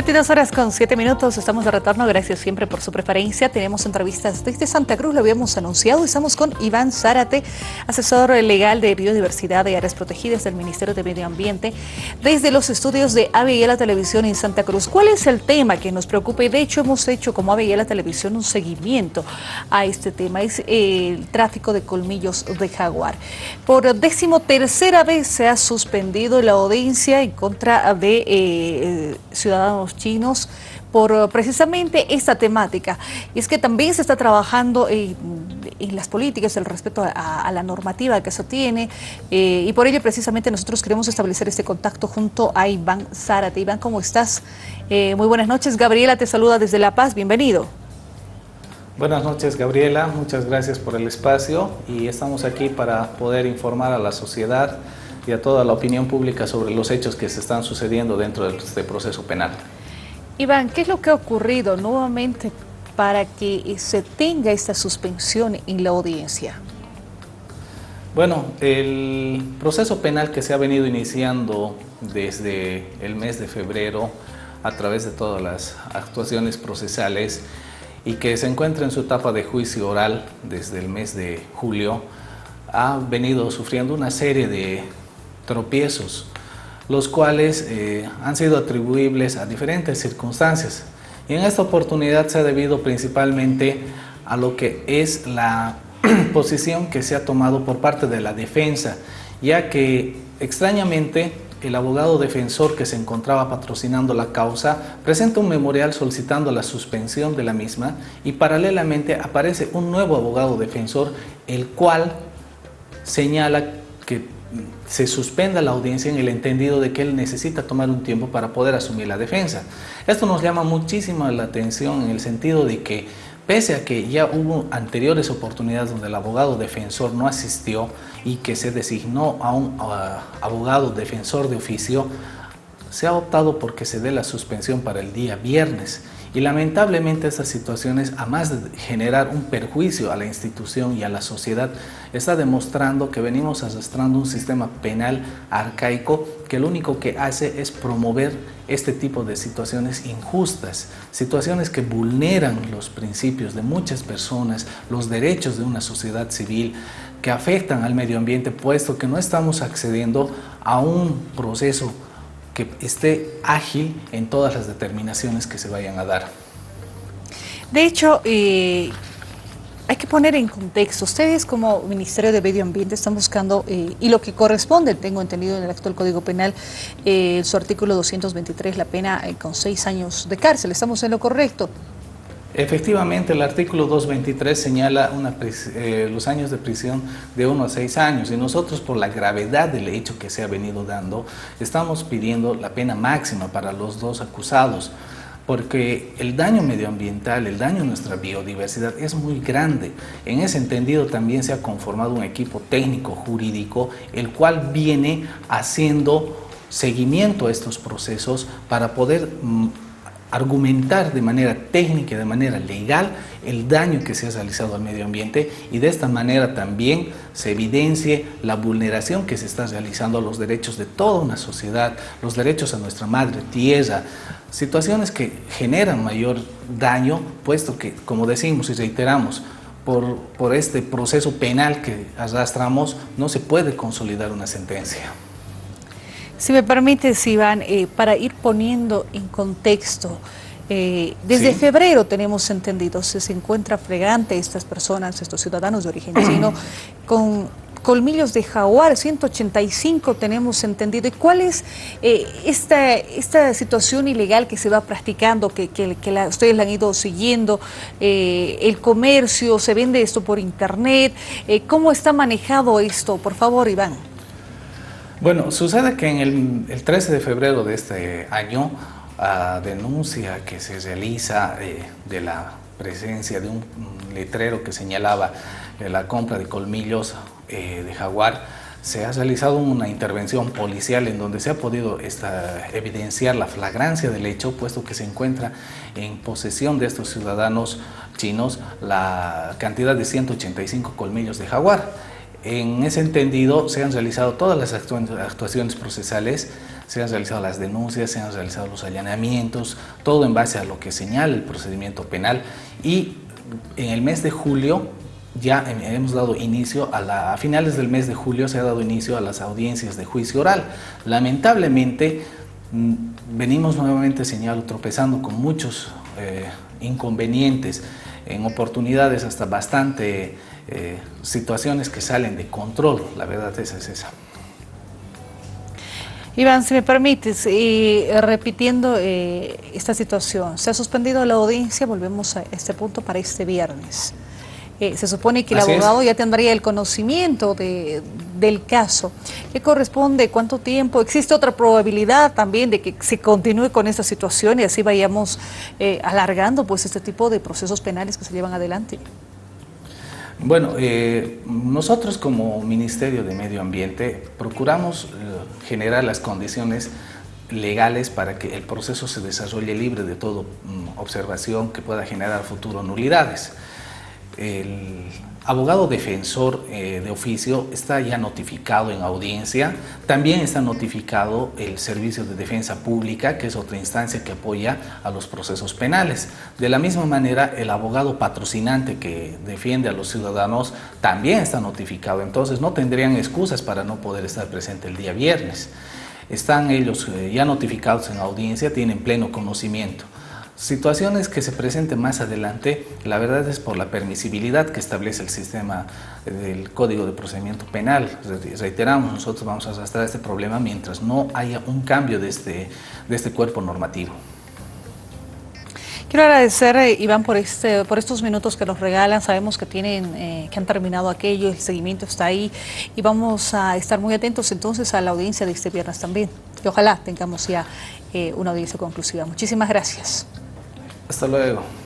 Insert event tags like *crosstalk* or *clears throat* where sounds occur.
22 horas con 7 minutos, estamos de retorno, gracias siempre por su preferencia. Tenemos entrevistas desde Santa Cruz, lo habíamos anunciado, estamos con Iván Zárate, asesor legal de biodiversidad y áreas protegidas del Ministerio de Medio Ambiente, desde los estudios de la Televisión en Santa Cruz. ¿Cuál es el tema que nos preocupa? Y de hecho hemos hecho como la Televisión un seguimiento a este tema, es el tráfico de colmillos de jaguar. Por décimo tercera vez se ha suspendido la audiencia en contra de eh, ciudadanos chinos por eh, precisamente esta temática. Y es que también se está trabajando en, las políticas, el respeto a, la normativa que se tiene, eh, y por ello precisamente nosotros queremos establecer este contacto junto a Iván Zárate. Iván, ¿cómo estás? Eh, muy buenas noches. Gabriela te saluda desde La Paz. Bienvenido. Buenas noches, Gabriela. Muchas gracias por el espacio y estamos aquí para poder informar a la sociedad y a toda la opinión pública sobre los hechos que se están sucediendo dentro de este proceso penal. Iván, ¿qué es lo que ha ocurrido nuevamente para que se tenga esta suspensión en la audiencia? Bueno, el proceso penal que se ha venido iniciando desde el mes de febrero a través de todas las actuaciones procesales y que se encuentra en su etapa de juicio oral desde el mes de julio, ha venido sufriendo una serie de tropiezos los cuales eh, han sido atribuibles a diferentes circunstancias. Y en esta oportunidad se ha debido principalmente a lo que es la *clears throat* posición que se ha tomado por parte de la defensa, ya que extrañamente el abogado defensor que se encontraba patrocinando la causa presenta un memorial solicitando la suspensión de la misma y paralelamente aparece un nuevo abogado defensor el cual señala que se suspenda la audiencia en el entendido de que él necesita tomar un tiempo para poder asumir la defensa. Esto nos llama muchísimo la atención en el sentido de que pese a que ya hubo anteriores oportunidades donde el abogado defensor no asistió y que se designó a un abogado defensor de oficio, se ha optado porque se dé la suspensión para el día viernes y lamentablemente estas situaciones, a más de generar un perjuicio a la institución y a la sociedad, está demostrando que venimos arrastrando un sistema penal arcaico que lo único que hace es promover este tipo de situaciones injustas, situaciones que vulneran los principios de muchas personas, los derechos de una sociedad civil, que afectan al medio ambiente, puesto que no estamos accediendo a un proceso que esté ágil en todas las determinaciones que se vayan a dar. De hecho, eh, hay que poner en contexto, ustedes como Ministerio de Medio Ambiente están buscando, eh, y lo que corresponde, tengo entendido en el actual Código Penal, eh, su artículo 223, la pena con seis años de cárcel, ¿estamos en lo correcto? Efectivamente, el artículo 223 señala eh, los años de prisión de 1 a 6 años y nosotros por la gravedad del hecho que se ha venido dando, estamos pidiendo la pena máxima para los dos acusados porque el daño medioambiental, el daño a nuestra biodiversidad es muy grande. En ese entendido también se ha conformado un equipo técnico jurídico, el cual viene haciendo seguimiento a estos procesos para poder mm, argumentar de manera técnica de manera legal el daño que se ha realizado al medio ambiente y de esta manera también se evidencie la vulneración que se está realizando a los derechos de toda una sociedad, los derechos a nuestra madre tierra, situaciones que generan mayor daño, puesto que, como decimos y reiteramos, por, por este proceso penal que arrastramos no se puede consolidar una sentencia. Si me permites, Iván, eh, para ir poniendo en contexto, eh, desde febrero tenemos entendido, se, se encuentra fregante estas personas, estos ciudadanos de origen chino, *clears throat* con colmillos de jaguar, 185 tenemos entendido. ¿Y cuál es eh, esta, esta situación ilegal que se va practicando, que, que, ustedes la han ido siguiendo? el comercio, se vende esto por internet. ¿Cómo está manejado esto? Por favor, Iván. Bueno, sucede que en el, 13 de febrero de este año, a denuncia que se realiza eh, de la presencia de un letrero que señalaba eh, la compra de colmillos eh, de jaguar, se ha realizado una intervención policial en donde se ha podido evidenciar la flagrancia del hecho, puesto que se encuentra en posesión de estos ciudadanos chinos la cantidad de 185 colmillos de jaguar. En ese entendido se han realizado todas las actuaciones procesales, se han realizado las denuncias, se han realizado los allanamientos, todo en base a lo que señala el procedimiento penal y en el mes de julio ya hemos dado inicio a, finales del mes de julio se ha dado inicio a las audiencias de juicio oral. Lamentablemente mm, venimos nuevamente, señalo, tropezando con muchos eh, inconvenientes, en oportunidades hasta bastante eh, situaciones que salen de control, la verdad esa es esa. Iván, si me permites, y repitiendo eh, esta situación, se ha suspendido la audiencia, volvemos a este punto para este viernes. Eh, se supone que el abogado ya tendría el conocimiento de, del caso. ¿Qué corresponde? ¿Cuánto tiempo? ¿Existe otra probabilidad también de que se continúe con esta situación y así vayamos eh, alargando pues este tipo de procesos penales que se llevan adelante? Bueno, eh, nosotros como Ministerio de Medio Ambiente procuramos generar las condiciones legales para que el proceso se desarrolle libre de toda mm, observación que pueda generar futuro nulidades abogado defensor eh, de oficio está ya notificado en audiencia, también está notificado el Servicio de Defensa Pública, que es otra instancia que apoya a los procesos penales. De la misma manera, el abogado patrocinante que defiende a los ciudadanos también está notificado, entonces no tendrían excusas para no poder estar presente el día viernes. Están ellos eh, ya notificados en audiencia, tienen pleno conocimiento. Situaciones que se presenten más adelante, la verdad es por la permisibilidad que establece el sistema del Código de Procedimiento Penal. Reiteramos, nosotros vamos a arrastrar este problema mientras no haya un cambio de este, de este cuerpo normativo. Quiero agradecer, eh, Iván, por, este, por estos minutos que nos regalan. Sabemos que, tienen, eh, que han terminado aquello, el seguimiento está ahí y vamos a estar muy atentos entonces a la audiencia de este viernes también. Y ojalá tengamos ya eh, una audiencia conclusiva. Muchísimas gracias. Hasta luego.